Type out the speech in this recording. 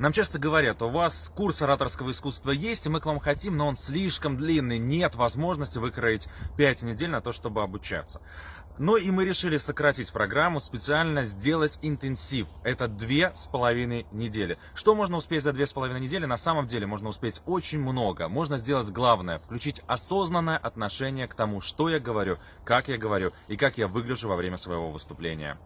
Нам часто говорят, у вас курс ораторского искусства есть, и мы к вам хотим, но он слишком длинный, нет возможности выкроить 5 недель на то, чтобы обучаться. Ну и мы решили сократить программу, специально сделать интенсив. Это две с половиной недели. Что можно успеть за две с половиной недели? На самом деле можно успеть очень много. Можно сделать главное, включить осознанное отношение к тому, что я говорю, как я говорю и как я выгляжу во время своего выступления.